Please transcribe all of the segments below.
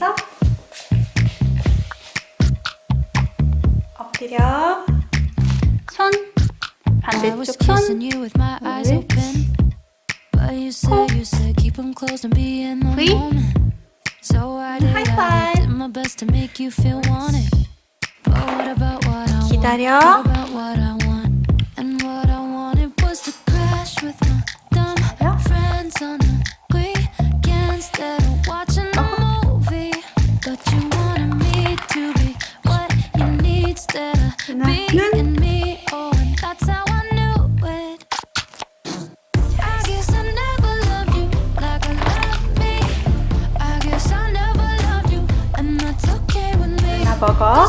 하면서 엎드려 손 반대쪽 손 V 하이파이브 기다려 먹어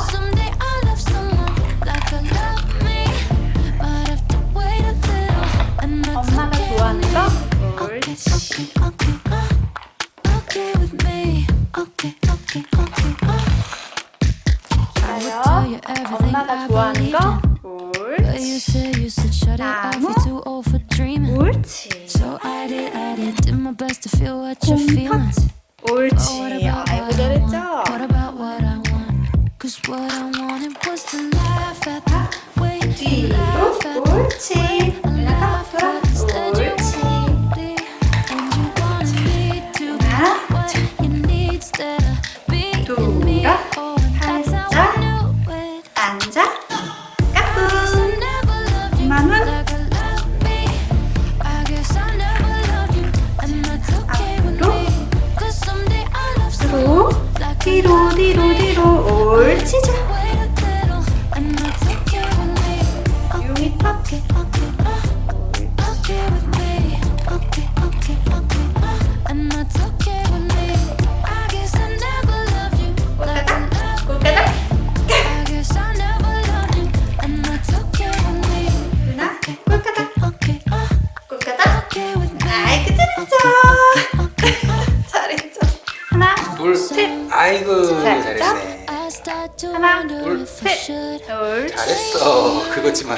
엄마가 좋아하는 거? 옳지 좋아요 엄마가 좋아하는 거? 옳지 나무? 옳지 손 터치 옳지 아이고 잘했죠? Cause what I wanted was to laugh at the way you laugh at 옳지 laugh at instead you want me and you wanted me to be what you need instead of being 뒤로 뒤로 뒤로. 옳지 자 아이고 잘했네. 하나 둘셋. 잘했어. 그거지만.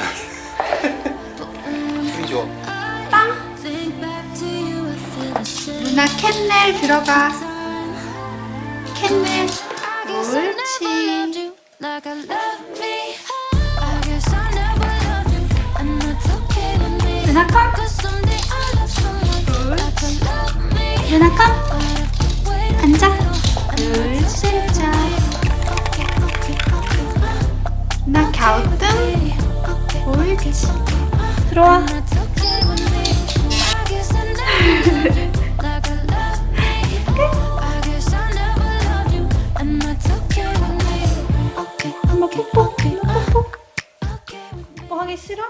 힘이 좋아. 빵. 누나 캔넬 들어가. 캔넬. 옳지 누나 컴. 누나 컴 나 갸우뚱? 옳지. 들어와. 엄마 뽀뽀? 뽀뽀? 뽀뽀 하기 싫어?